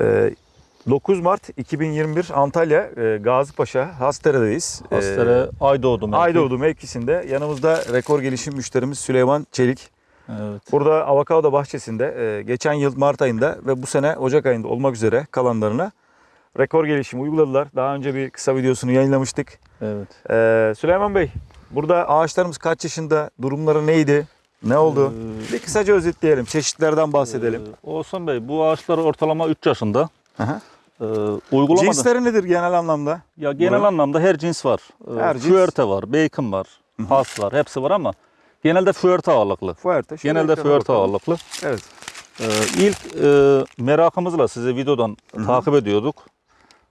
Ee, 9 Mart 2021 Antalya e, Gazipaşa Hastere'deyiz. Ee, Hastere Aydoğdu mevki. Aydoğdu mevkisinde yanımızda rekor gelişim müşterimiz Süleyman Çelik. Evet. Burada avokado bahçesinde e, geçen yıl Mart ayında ve bu sene Ocak ayında olmak üzere kalanlarına rekor gelişim uyguladılar. Daha önce bir kısa videosunu yayınlamıştık. Evet. Ee, Süleyman Bey, burada ağaçlarımız kaç yaşında, durumları neydi, ne oldu? Ee, Bir kısaca özetleyelim, çeşitlerden bahsedelim. Ee, Oğuzhan Bey bu ağaçlar ortalama 3 yaşında. Hı hı. Ee, uygulamada Cinsleri nedir genel anlamda? ya genel Burada- anlamda her cins var. Ee, Her cins. Füerte var, bacon var, has var, hepsi var ama genelde füerte ağırlıklı. Şöyle Genelde füerte ağırlıklı. Evet. Ee, ilk e, merakımızla sizi videodan takip ediyorduk.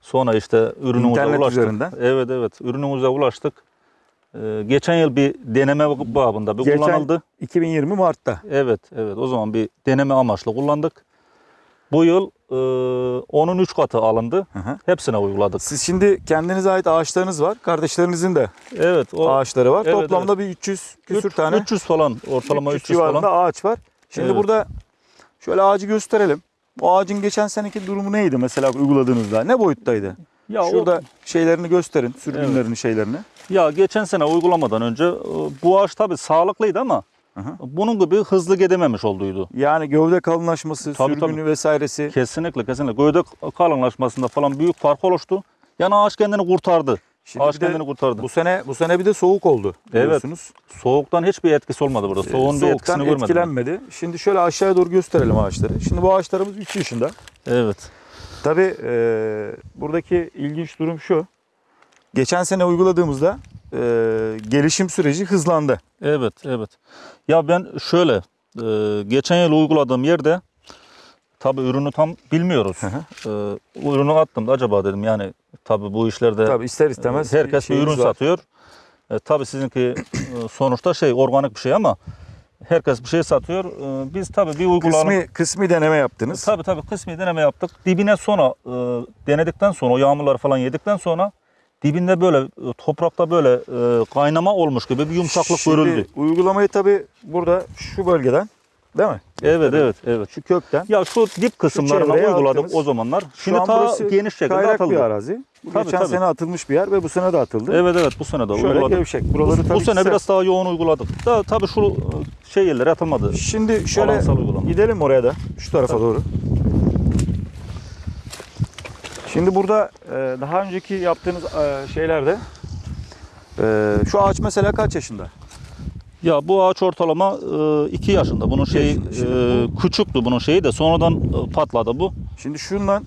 Sonra işte ürünümüze İnternet ulaştık. üzerinden. Evet evet ürünümüze ulaştık. Ee, geçen yıl bir deneme babında bir Geçen- kullanıldı. 2020 Mart'ta. Evet evet o zaman bir deneme amaçlı kullandık. Bu yıl e, onun 3 katı alındı. Hı hı. Hepsine uyguladık. Siz şimdi kendinize ait ağaçlarınız var. Kardeşlerinizin de Evet o ağaçları var. Evet, Toplamda bir 300 küsür üç- tane 300 falan ortalama 300 300, civarında falan. ağaç var. Şimdi Evet. burada şöyle ağacı gösterelim. Bu ağacın geçen seneki durumu neydi mesela uyguladığınızda? Ne boyuttaydı? Ya o- Şurada şeylerini gösterin, sürgünlerini, şeylerini. Ya geçen sene uygulamadan önce e, bu ağaç tabii sağlıklıydı ama Hı hı. bunun gibi hızlı gidememiş olduydu. Yani gövde kalınlaşması, Tabii, sürgünü tabii. vesairesi. Kesinlikle kesinlikle. Gövde kalınlaşmasında falan büyük fark oluştu. Yani ağaç kendini kurtardı. Şimdi ağaç bir kendini kurtardı. Bu sene bu sene bir de soğuk oldu Evet. biliyorsunuz. Soğuktan hiçbir etkisi olmadı burada. Soğuğun bir Soğuktan etkisini görmedim. ben. etkilenmedi. Şimdi şöyle aşağıya doğru gösterelim ağaçları. Şimdi bu ağaçlarımız 3 yaşında. Evet. Tabii e, buradaki ilginç durum şu. Geçen sene uyguladığımızda e, gelişim süreci hızlandı. Evet, evet. Ya ben şöyle, e, geçen yıl uyguladığım yerde tabii ürünü tam bilmiyoruz. Hı E, ürünü attım da acaba dedim yani tabii bu işlerde Tabii ister istemez herkes bir ürün var. satıyor. E, tabii sizinki e, sonuçta şey organik bir şey ama herkes bir şey satıyor. E, biz tabii bir uygulayalım. Kısmi, kısmi deneme yaptınız. Tabii tabii kısmi deneme yaptık. Dibine sonra e, denedikten sonra o yağmurları falan yedikten sonra dibinde böyle e, toprakta böyle e, kaynama olmuş gibi bir yumuşaklık Şimdi görüldü. uygulamayı tabii burada şu bölgeden değil mi? Evet evet evet. Şu kökten. Ya şu dip kısımlarına çevreye uyguladık attınız. o zamanlar. Şu Şimdi an ta geniş şekilde atıldı. bir arazi. Bu Tabii, geçen tabii. sene atılmış bir yer ve bu sene de atıldı. Evet evet bu sene de Şöyle uyguladık. gevşek. Buraları Bu, bu tabii sene sert. biraz daha yoğun uyguladık. Da, tabii şu e, şey yerlere atılmadı. Şimdi şöyle gidelim oraya da. Şu tarafa doğru. Şimdi burada e, daha önceki yaptığınız e, şeylerde şu ağaç mesela kaç yaşında? Ya bu ağaç ortalama 2 yaşında. Bunun şeyi e, küçüktü bunun şeyi de sonradan e, patladı bu. Şimdi şundan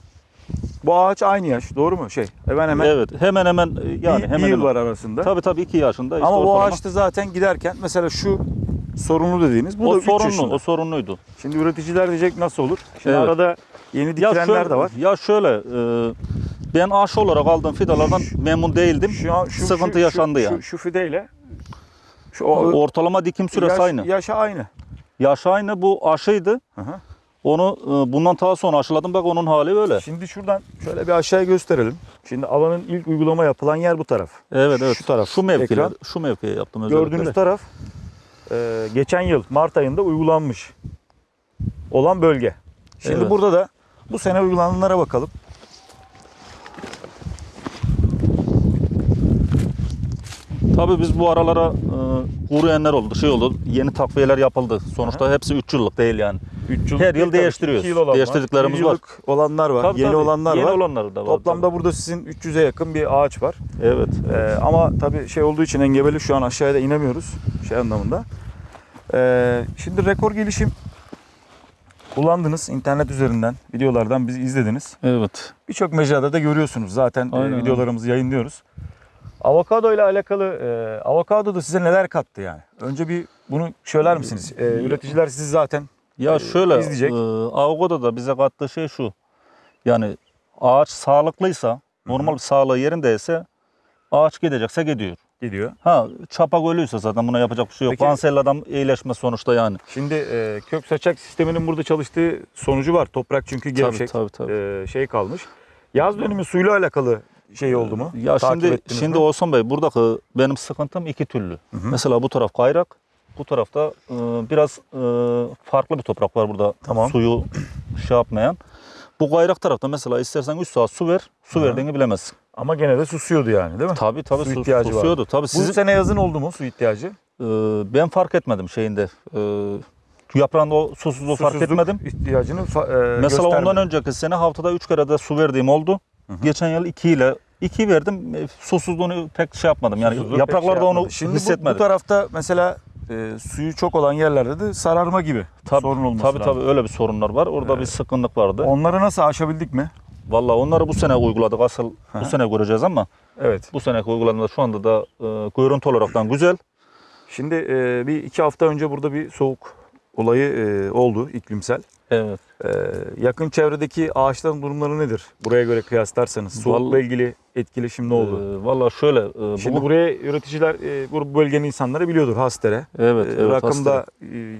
bu ağaç aynı yaş doğru mu? Şey hemen hemen evet hemen hemen e, yani bir, hemen bir yıl hemen. var arasında. Tabii tabii 2 yaşında. işte Ama bu ortalama. ağaçta zaten giderken mesela şu sorunlu dediğiniz bu o da 3 sorunlu, yaşında. o sorunluydu. Şimdi üreticiler diyecek nasıl olur? Şimdi Evet. arada yeni Ya dikilenler şöyle, de var. ya şöyle e, ben aşı olarak aldığım fidalardan memnun değildim. Şu an şu, Sıkıntı şu, yaşandı şu, yani. Şu, şu fideyle şu o, Ortalama dikim süresi yaş, aynı. Yaşı aynı. Yaş aynı bu aşıydı. Hı hı. Onu e, bundan daha sonra aşıladım bak onun hali böyle. Şimdi şuradan şöyle bir aşağıya gösterelim. Şimdi alanın ilk uygulama yapılan yer bu taraf. Evet evet. Şu taraf, Şu mevkiler, şu mevkiye yaptım özellikle. Gördüğünüz taraf e, geçen yıl Mart ayında uygulanmış olan bölge. Şimdi Evet. burada da bu sene uygulananlara bakalım. Tabii biz bu aralara e, kuruyanlar oldu, şey oldu. Yeni takviyeler yapıldı. Sonuçta hepsi 3 yıllık değil yani. 3 Her yıl değiştiriyoruz. Değiştirdiklerimiz var. olanlar var, Tabii, yeni tabii. olanlar Yeni var. olanları da var. Toplamda tabii. burada sizin 300'e yakın bir ağaç var. Evet. Ee, ama tabii şey olduğu için engebeli şu an aşağıya da inemiyoruz şey anlamında. Ee, şimdi rekor gelişim kullandınız internet üzerinden, videolardan bizi izlediniz. Evet. Birçok mecrada da görüyorsunuz zaten e, Aynen, videolarımızı yayınlıyoruz. Avokado ile alakalı e, avokado da size neler kattı yani? Önce bir bunu söyler misiniz? E, üreticiler sizi zaten Ya Ee, şöyle, izleyecek. e, Avogada'da da bize kattığı şey şu. Yani ağaç sağlıklıysa, normal bir sağlığı yerindeyse ağaç gidecekse gidiyor. gidiyor. Ha çapak ölüyse zaten buna yapacak bir şey yok. Peki- Kanserlerden iyileşme sonuçta yani. Şimdi e, kök saçak sisteminin burada çalıştığı sonucu var. Toprak çünkü gevşek tabii, tabii. e, şey kalmış. Yaz dönümü suyla alakalı şey oldu mu? Ya Takip şimdi ettiniz şimdi mi? Oğuzhan Bey buradaki benim sıkıntım iki türlü. hı. Mesela bu taraf kayrak, bu tarafta e, biraz e, farklı bir toprak var burada. Tamam. Suyu şey yapmayan. Bu gayrak tarafta mesela istersen 3 saat su ver, su Hı. verdiğini bilemezsin. Ama gene de susuyordu yani değil mi? Tabii tabii Su su, ihtiyacı var. susuyordu. Tabii Bu sizin, sene yazın oldu mu su ihtiyacı? e, ben fark etmedim şeyinde. E, yaprağında o susuzluğu fark etmedim. ihtiyacını fa- e, Mesela göstermedi. ondan önceki sene haftada 3 kere de su verdiğim oldu. Hı hı. Geçen yıl 2 ile 2 verdim. E, susuzluğunu pek şey yapmadım. Yani Susuzluk pek yapraklarda şey onu yapmadı. Şimdi bu- hissetmedim. Bu, tarafta mesela e, suyu çok olan yerlerde de sararma gibi Tabii, sorun olması Tabii lazım. tabii öyle bir sorunlar var. Orada bir sıkıntılık vardı. Onları nasıl aşabildik mi? Vallahi onları bu sene uyguladık. Asıl bu sene göreceğiz ama Evet. bu seneki uygulamada şu anda da e, görüntü olaraktan güzel. Şimdi e, bir iki hafta önce burada bir soğuk olayı e, oldu iklimsel. Evet. E, yakın çevredeki ağaçların durumları nedir? Buraya göre kıyaslarsanız soğukla ilgili etkileşim ne oldu? E, vallahi şöyle e, Şimdi bu, buraya üreticiler e, bu bölgenin insanları biliyordur Hastere. evet, E, evet Rakımda hastane. e,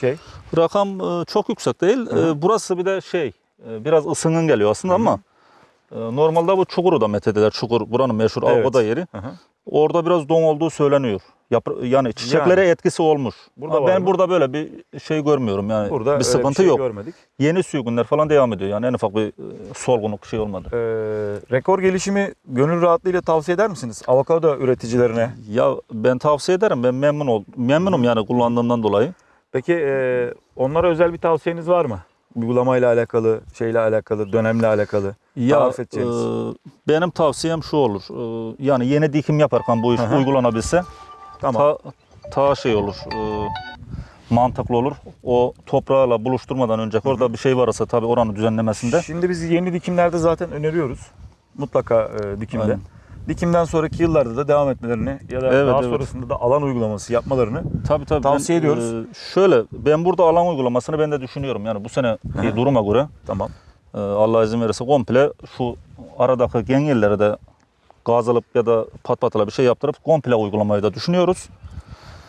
şey rakam e, çok yüksek değil. E, burası bir de şey e, biraz ısının geliyor aslında Hı hı. ama e, normalde bu Çukur'u da methediler. Çukur buranın meşhur Evet. Avgoda yeri. Hı hı. Orada biraz don olduğu söyleniyor. Yapra- yani çiçeklere etkisi olmuş. Burada Ama var ben mı? burada böyle bir şey görmüyorum yani. burada bir öyle sıkıntı şey yok. görmedik. Yeni sürgünler falan devam ediyor. Yani en ufak bir e, solgunluk şey olmadı. E, rekor gelişimi gönül rahatlığıyla tavsiye eder misiniz? Avokado üreticilerine. Ya ben tavsiye ederim. Ben memnun oldum. Memnunum yani kullandığımdan dolayı. Peki e, onlara özel bir tavsiyeniz var mı? Uygulamayla alakalı, şeyle alakalı, dönemle alakalı. Ya Tarif edeceğiniz. e, benim tavsiyem şu olur. E, yani yeni dikim yaparken bu iş hı. uygulanabilse Tamam. ta, ta şey olur. e, mantıklı olur. O toprağla buluşturmadan önce orada bir şey varsa tabii oranın düzenlemesinde. Şimdi biz yeni dikimlerde zaten öneriyoruz. Mutlaka e, dikimde. Aynen. Dikimden sonraki yıllarda da devam etmelerini ya da Evet, daha evet. sonrasında da alan uygulaması yapmalarını Tabii tabii. Tavsiye ben, ediyoruz. e, şöyle ben burada alan uygulamasını ben de düşünüyorum. Yani bu sene hı. duruma göre tamam. e, Allah izin verirse komple şu aradaki gengellere de gaz alıp ya da pat patala bir şey yaptırıp komple uygulamayı da düşünüyoruz.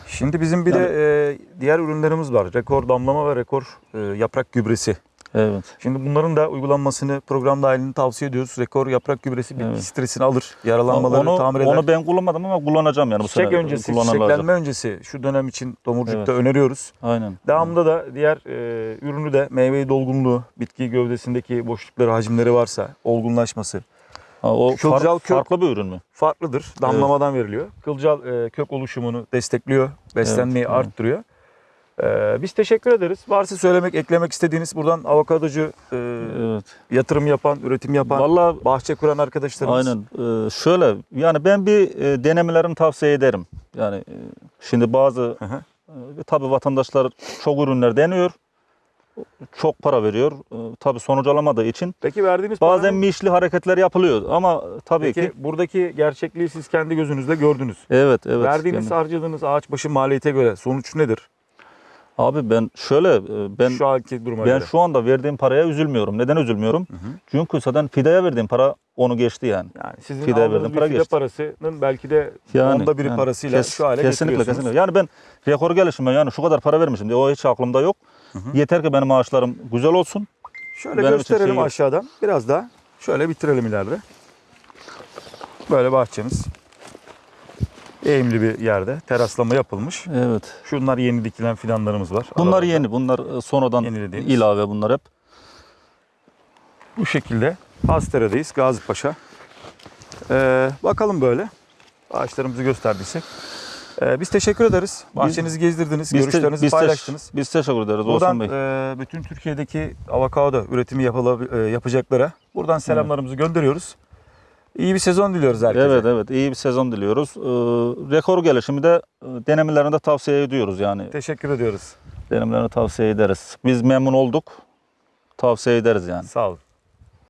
Şimdi bizim bir de e, diğer ürünlerimiz var. Rekor damlama ve rekor e, yaprak gübresi. Evet. Şimdi bunların da uygulanmasını program dahilinde tavsiye ediyoruz. Rekor yaprak gübresi bitki Evet. stresini alır, yaralanmaları onu, tamir eder. onu ben kullanmadım ama kullanacağım yani bu Çiçek sene öncesi, çiçeklenme öncesi şu dönem için tomurcukta Evet. öneriyoruz. Aynen. Devamında da diğer e, ürünü de meyve dolgunluğu, bitki gövdesindeki boşlukları, hacimleri varsa olgunlaşması Ha, o far- Kılcal kök- farklı bir ürün mü? farklıdır. Damlamadan veriliyor. Kılcal e, kök oluşumunu destekliyor, beslenmeyi Evet, evet. arttırıyor. E, biz teşekkür ederiz. Varsa söylemek, eklemek istediğiniz buradan avokadocu e, Evet. yatırım yapan, üretim yapan, Vallahi bahçe kuran arkadaşlarımız. aynen. Ee, şöyle yani ben bir e, denemelerini tavsiye ederim. Yani e, şimdi bazı e, tabii vatandaşlar çok ürünler deniyor. Çok para veriyor. E, tabii sonuç alamadığı için Peki verdiğiniz bazen paranın- mişli hareketler yapılıyor ama tabii Peki ki buradaki gerçekliği siz kendi gözünüzle gördünüz. evet evet. Verdiğiniz, Yani- harcadığınız ağaç başı maliyete göre sonuç nedir? abi ben şöyle e, ben Şu anki duruma ben göre. şu anda verdiğim paraya üzülmüyorum. Neden üzülmüyorum? Çünkü zaten fideye verdiğim para onu geçti yani. Yani sizin Fideye aldığınız verdiğim bir para fide geçti. parasının belki de onda biri yani parasıyla kes- şu hale kesinlikle getiriyorsunuz. kesinlikle. Yani ben rekor gelişime yani şu kadar para vermişim diye o hiç aklımda yok. Hı hı. Yeter ki benim maaşlarım güzel olsun. Şöyle Benim gösterelim şey aşağıdan. Biraz daha şöyle bitirelim ileride. Böyle bahçemiz. Eğimli bir yerde teraslama yapılmış. Evet. Şunlar yeni dikilen fidanlarımız var. Bunlar Aralarda. yeni. Bunlar e, sonradan ilave bunlar hep. Bu şekilde Hastere'deyiz Gazi Paşa. Ee, bakalım böyle. Ağaçlarımızı gösterdiysek. Ee, biz teşekkür ederiz. Bahçenizi gezdirdiniz, Biz te- görüşlerinizi biz te- paylaştınız. Biz teşekkür ederiz Buradan Olsun Bey. e, bütün Türkiye'deki avokado üretimi yapıla- e, yapacaklara buradan selamlarımızı gönderiyoruz. İyi bir sezon diliyoruz herkese. Evet evet iyi bir sezon diliyoruz. Ee, rekor gelişimi de e, denemelerini de tavsiye ediyoruz yani. Teşekkür ediyoruz. Denemelerini tavsiye ederiz. Biz memnun olduk. Tavsiye ederiz yani. Sağ olun.